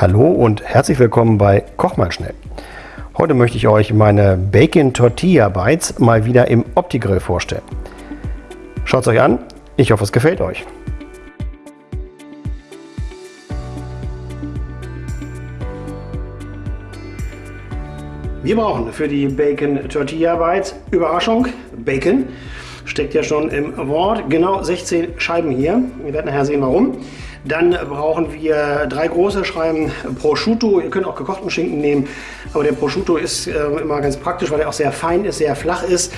Hallo und herzlich willkommen bei Koch mal schnell. Heute möchte ich euch meine Bacon Tortilla Bites mal wieder im Opti-Grill vorstellen. Schaut es euch an, ich hoffe es gefällt euch. Wir brauchen für die Bacon Tortilla Bites, Überraschung, Bacon, steckt ja schon im Wort, genau 16 Scheiben hier. Wir werden nachher sehen warum. Dann brauchen wir drei große Scheiben Prosciutto. Ihr könnt auch gekochten Schinken nehmen, aber der Prosciutto ist äh, immer ganz praktisch, weil er auch sehr fein ist, sehr flach ist.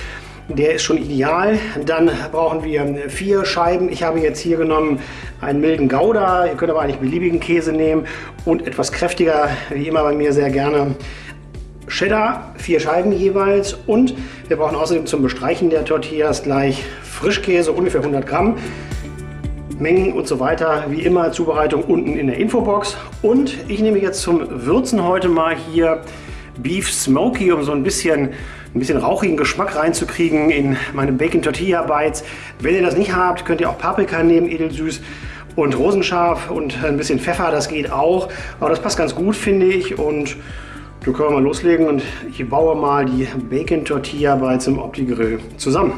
Der ist schon ideal. Dann brauchen wir vier Scheiben. Ich habe jetzt hier genommen einen milden Gouda. Ihr könnt aber eigentlich beliebigen Käse nehmen und etwas kräftiger, wie immer bei mir sehr gerne Cheddar, vier Scheiben jeweils und wir brauchen außerdem zum Bestreichen der Tortillas gleich Frischkäse, ungefähr 100 Gramm. Mengen und so weiter, wie immer Zubereitung unten in der Infobox. Und ich nehme jetzt zum Würzen heute mal hier Beef Smoky, um so ein bisschen, ein bisschen rauchigen Geschmack reinzukriegen in meine Bacon Tortilla Bites. Wenn ihr das nicht habt, könnt ihr auch Paprika nehmen, edelsüß und rosenscharf und ein bisschen Pfeffer, das geht auch. Aber das passt ganz gut, finde ich. Und da können wir mal loslegen und ich baue mal die Bacon Tortilla Bites im Opti Grill zusammen.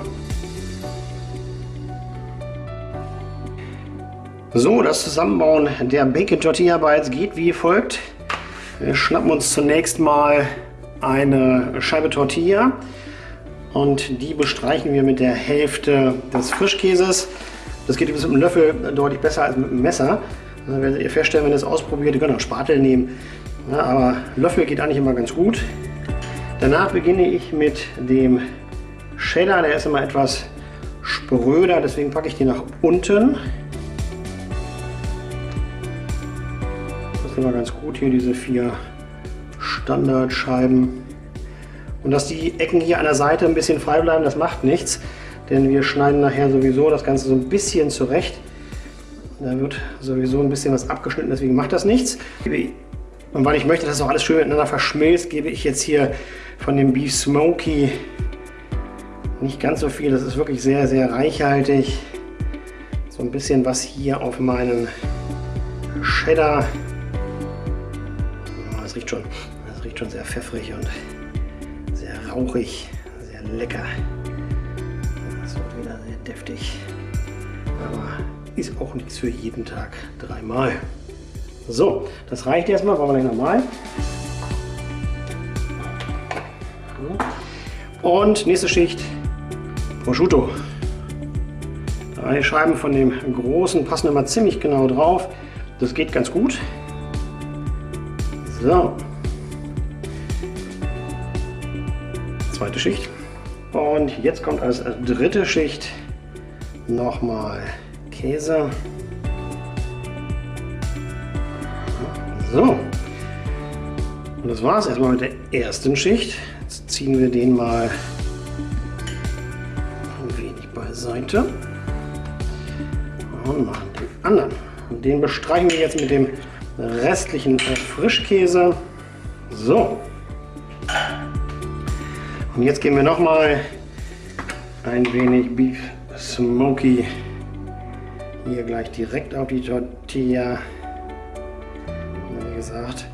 So, das Zusammenbauen der Bacon Tortilla Bites geht wie folgt. Wir schnappen uns zunächst mal eine Scheibe Tortilla und die bestreichen wir mit der Hälfte des Frischkäses. Das geht mit einem Löffel deutlich besser als mit einem Messer. Das werdet ihr feststellen, wenn ihr es ausprobiert. Ihr könnt auch Spatel nehmen, ja, aber Löffel geht eigentlich immer ganz gut. Danach beginne ich mit dem Cheddar. Der ist immer etwas spröder, deswegen packe ich den nach unten. Immer ganz gut hier, diese vier Standardscheiben. Und dass die Ecken hier an der Seite ein bisschen frei bleiben, das macht nichts, denn wir schneiden nachher sowieso das Ganze so ein bisschen zurecht. Da wird sowieso ein bisschen was abgeschnitten, deswegen macht das nichts. Und weil ich möchte, dass auch alles schön miteinander verschmilzt, gebe ich jetzt hier von dem Beef Smoky nicht ganz so viel. Das ist wirklich sehr, sehr reichhaltig. So ein bisschen was hier auf meinen Cheddar riecht schon, das riecht schon sehr pfeffrig und sehr rauchig, sehr lecker. Das wird wieder sehr deftig, aber ist auch nichts für jeden Tag dreimal. So, das reicht erstmal, wollen wir gleich nochmal. Und nächste Schicht Prosciutto. Drei Scheiben von dem großen passen immer ziemlich genau drauf. Das geht ganz gut. So. Zweite Schicht. Und jetzt kommt als dritte Schicht nochmal Käse. So. Und das war es erstmal mit der ersten Schicht. Jetzt ziehen wir den mal ein wenig beiseite. Und machen den anderen. Und den bestreichen wir jetzt mit dem restlichen Frischkäse. So. Und jetzt geben wir noch mal ein wenig Beef Smoky hier gleich direkt auf die Tortilla. Wie gesagt,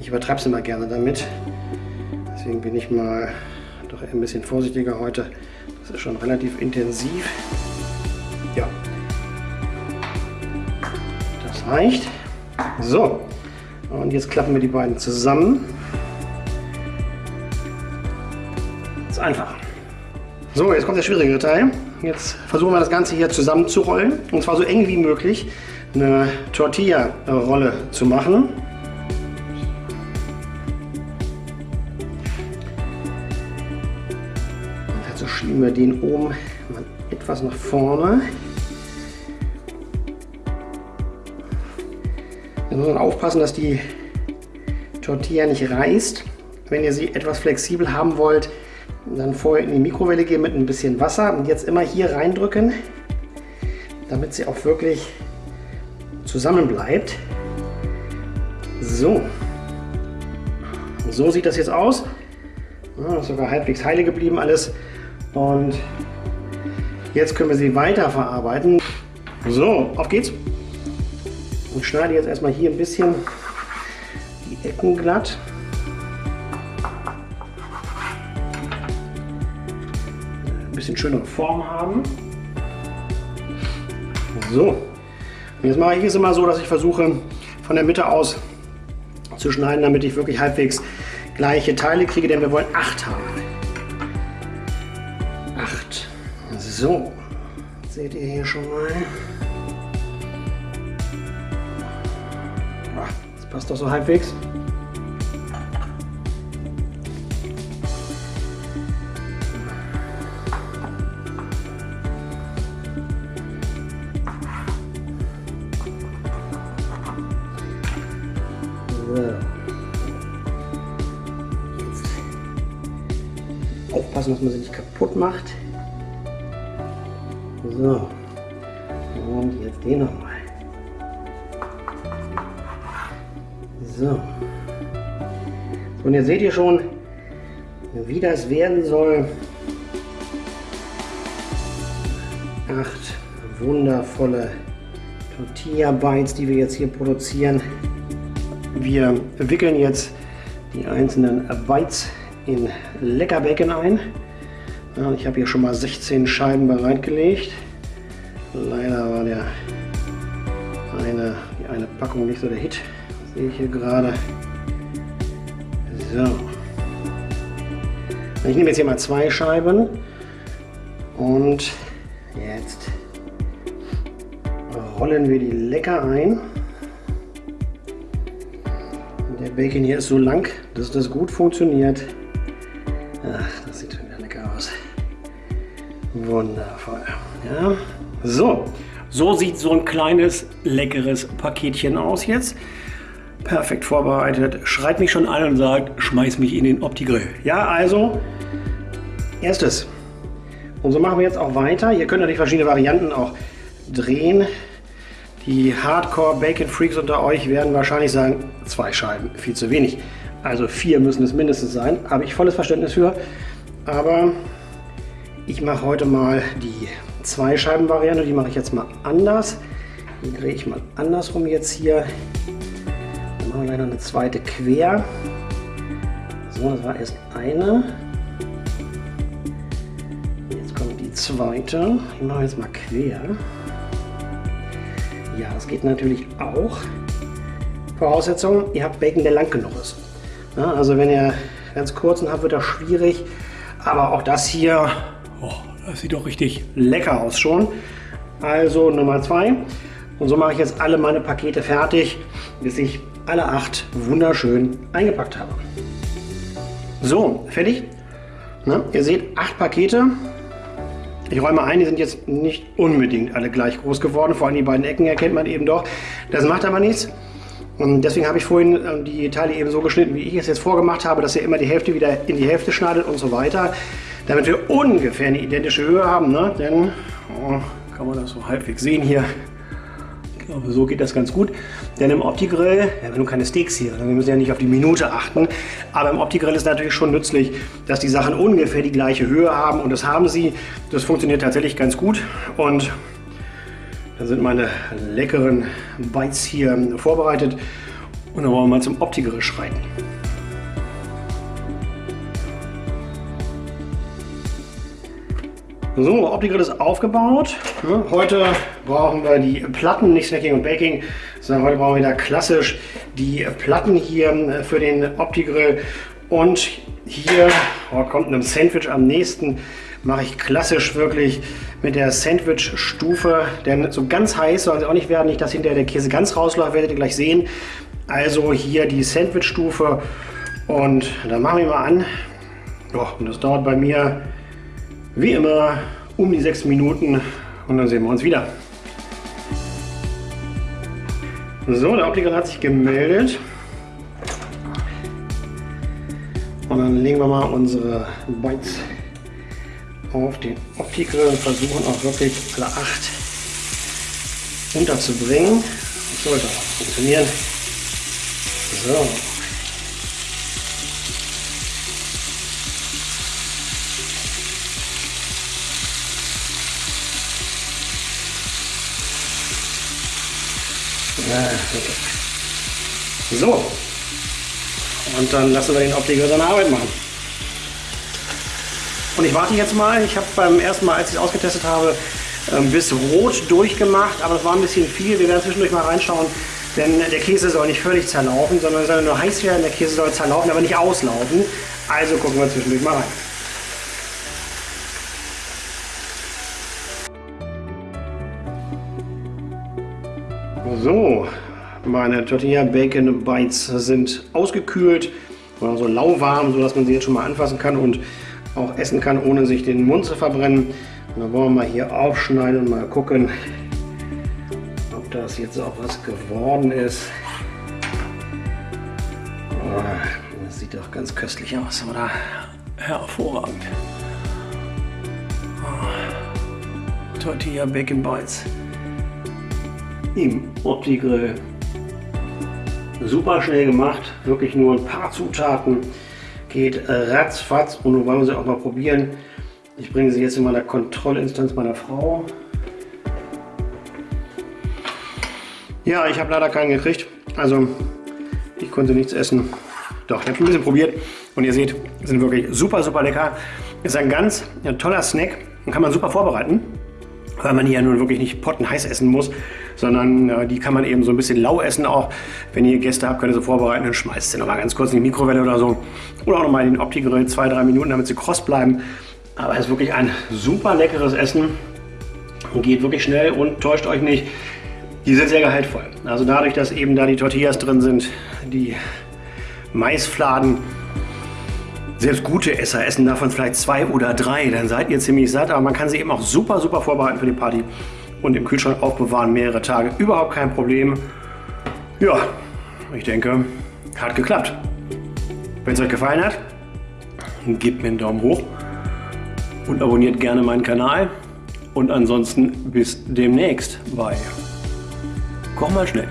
ich übertreibe es immer gerne damit. Deswegen bin ich mal doch ein bisschen vorsichtiger heute. Das ist schon relativ intensiv. Ja. Das reicht. So, und jetzt klappen wir die beiden zusammen. Ist einfach. So, jetzt kommt der schwierige Teil. Jetzt versuchen wir das Ganze hier zusammenzurollen und zwar so eng wie möglich eine Tortilla-Rolle zu machen. Also schieben wir den oben mal etwas nach vorne. Jetzt muss man aufpassen, dass die Tortilla nicht reißt. Wenn ihr sie etwas flexibel haben wollt, dann vorher in die Mikrowelle gehen mit ein bisschen Wasser und jetzt immer hier reindrücken, damit sie auch wirklich zusammen bleibt. So. So sieht das jetzt aus. Ja, ist sogar halbwegs heile geblieben alles. Und jetzt können wir sie weiter verarbeiten. So, auf geht's. Und schneide jetzt erstmal hier ein bisschen Ecken glatt. Ein bisschen schönere Form haben. So. Und jetzt mache ich es immer so, dass ich versuche von der Mitte aus zu schneiden, damit ich wirklich halbwegs gleiche Teile kriege, denn wir wollen acht haben. Acht. So. Seht ihr hier schon mal. Passt doch so halbwegs. Aufpassen, dass man sie nicht kaputt macht. So. Und jetzt den nochmal. So. Und jetzt seht ihr schon, wie das werden soll. Acht wundervolle Tortilla Bites, die wir jetzt hier produzieren. Wir wickeln jetzt die einzelnen Bites in Leckerbacon ein. Ich habe hier schon mal 16 Scheiben bereitgelegt. Leider war der eine, die eine Packung nicht so der Hit. Sehe ich hier gerade. So. Ich nehme jetzt hier mal zwei Scheiben und jetzt rollen wir die lecker ein. Der Bacon hier ist so lang, dass das gut funktioniert. Ach, das sieht schon wieder lecker aus. Wundervoll. Ja. So, so sieht so ein kleines, leckeres Paketchen aus jetzt. Perfekt vorbereitet. Schreit mich schon an und sagt, schmeiß mich in den Opti-Grill. Ja, also, erstes. Und so machen wir jetzt auch weiter. Ihr könnt natürlich verschiedene Varianten auch drehen. Die Hardcore-Bacon-Freaks unter euch werden wahrscheinlich sagen, zwei Scheiben, viel zu wenig. Also vier müssen es mindestens sein. Habe ich volles Verständnis für. Aber ich mache heute mal die zwei Scheiben Variante. Die mache ich jetzt mal anders. Die drehe ich mal andersrum jetzt hier. Machen wir leider eine zweite quer. So, das war erst eine. Jetzt kommt die zweite. Machen wir jetzt mal quer. Ja, das geht natürlich auch. Voraussetzung, ihr habt Bacon, der lang genug ist. Ja, also wenn ihr ganz kurzen habt, wird das schwierig. Aber auch das hier, oh, das sieht doch richtig lecker aus schon. Also Nummer zwei. Und so mache ich jetzt alle meine Pakete fertig, bis ich alle acht wunderschön eingepackt habe. So, fertig. Na, ihr seht acht Pakete. Ich räume ein, die sind jetzt nicht unbedingt alle gleich groß geworden. Vor allem die beiden Ecken erkennt man eben doch. Das macht aber nichts. Und deswegen habe ich vorhin ähm, die Teile eben so geschnitten, wie ich es jetzt vorgemacht habe, dass ihr immer die Hälfte wieder in die Hälfte schneidet und so weiter. Damit wir ungefähr eine identische Höhe haben. Ne? Denn, oh, kann man das so halbwegs sehen hier. Ich glaube, so geht das ganz gut. Denn im Opti-Grill, ja, wenn du keine Steaks hier, dann müssen wir ja nicht auf die Minute achten. Aber im Opti-Grill ist natürlich schon nützlich, dass die Sachen ungefähr die gleiche Höhe haben. Und das haben sie. Das funktioniert tatsächlich ganz gut. Und dann sind meine leckeren Bites hier vorbereitet. Und dann wollen wir mal zum Opti-Grill schreiten. So, Opti-Grill ist aufgebaut. Heute brauchen wir die Platten, nicht Snacking und Baking, sondern heute brauchen wir wieder klassisch die Platten hier für den Opti-Grill. Und hier oh, kommt einem Sandwich am nächsten, mache ich klassisch wirklich mit der Sandwich-Stufe, denn so ganz heiß soll es auch nicht werden, nicht dass hinterher der Käse ganz rausläuft, werdet ihr gleich sehen. Also hier die Sandwich-Stufe und dann machen wir mal an. Oh, und das dauert bei mir wie immer um die sechs Minuten und dann sehen wir uns wieder. So, der Optiker hat sich gemeldet. Und dann legen wir mal unsere Bites auf den Opti-Grill und versuchen auch wirklich alle acht unterzubringen. Das sollte auch funktionieren. So. So, Und dann lassen wir den Optiker seine Arbeit machen. Und ich warte jetzt mal. Ich habe beim ersten Mal, als ich es ausgetestet habe, ähm, bis rot durchgemacht, aber es war ein bisschen viel. Wir werden zwischendurch mal reinschauen, denn der Käse soll nicht völlig zerlaufen, sondern soll nur heiß werden. Der Käse soll zerlaufen, aber nicht auslaufen. Also gucken wir zwischendurch mal rein. So, meine Tortilla Bacon Bites sind ausgekühlt, so lauwarm, sodass man sie jetzt schon mal anfassen kann und auch essen kann, ohne sich den Mund zu verbrennen. Und dann wollen wir mal hier aufschneiden und mal gucken, ob das jetzt auch was geworden ist. Oh, das sieht doch ganz köstlich aus, oder? Hervorragend. Oh, Tortilla Bacon Bites im Opti-Grill. Super schnell gemacht, wirklich nur ein paar Zutaten. Geht ratzfatz und nun wollen wir sie auch mal probieren. Ich bringe sie jetzt in meiner Kontrollinstanz meiner Frau. Ja, ich habe leider keinen gekriegt. Also ich konnte nichts essen. Doch, ich habe ein bisschen probiert und ihr seht, sind wirklich super, super lecker. Ist ein ganz ja, toller Snack und kann man super vorbereiten weil man die ja nun wirklich nicht pottenheiß essen muss, sondern äh, die kann man eben so ein bisschen lau essen auch. Wenn ihr Gäste habt, könnt ihr sie vorbereiten und schmeißt sie nochmal ganz kurz in die Mikrowelle oder so. Oder auch nochmal in den Opti-Grill, zwei, drei Minuten, damit sie kross bleiben. Aber es ist wirklich ein super leckeres Essen. Geht wirklich schnell und täuscht euch nicht. Die sind sehr gehaltvoll. Also dadurch, dass eben da die Tortillas drin sind, die Maisfladen, selbst gute Esser essen davon vielleicht zwei oder drei, dann seid ihr ziemlich satt. Aber man kann sie eben auch super, super vorbereiten für die Party und im Kühlschrank aufbewahren, mehrere Tage. Überhaupt kein Problem. Ja, ich denke, hat geklappt. Wenn es euch gefallen hat, gebt mir einen Daumen hoch und abonniert gerne meinen Kanal. Und ansonsten bis demnächst bei Koch mal schnell.